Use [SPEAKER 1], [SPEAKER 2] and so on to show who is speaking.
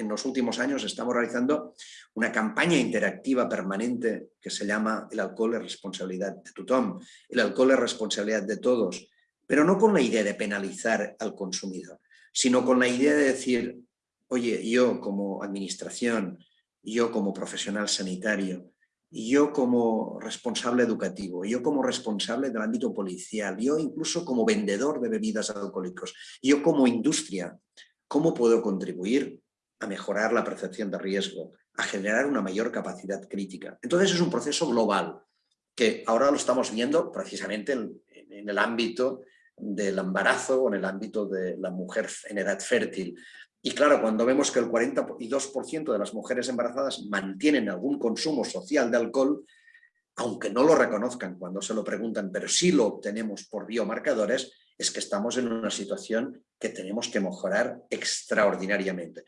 [SPEAKER 1] en los últimos años estamos realizando una campaña interactiva permanente que se llama El alcohol es responsabilidad de tothom, el alcohol es responsabilidad de todos, pero no con la idea de penalizar al consumidor, sino con la idea de decir, oye, yo como administración, yo como profesional sanitario, yo como responsable educativo, yo como responsable del ámbito policial, yo incluso como vendedor de bebidas alcohólicas, yo como industria, ¿cómo puedo contribuir a mejorar la percepción de riesgo, a generar una mayor capacidad crítica? Entonces es un proceso global que ahora lo estamos viendo precisamente en, el ámbito del embarazo o en el ámbito de la mujer en edad fértil. Y claro, cuando vemos que el 42% de las mujeres embarazadas mantienen algún consumo social de alcohol, aunque no lo reconozcan cuando se lo preguntan, pero sí lo obtenemos por biomarcadores, es que estamos en una situación que tenemos que mejorar extraordinariamente.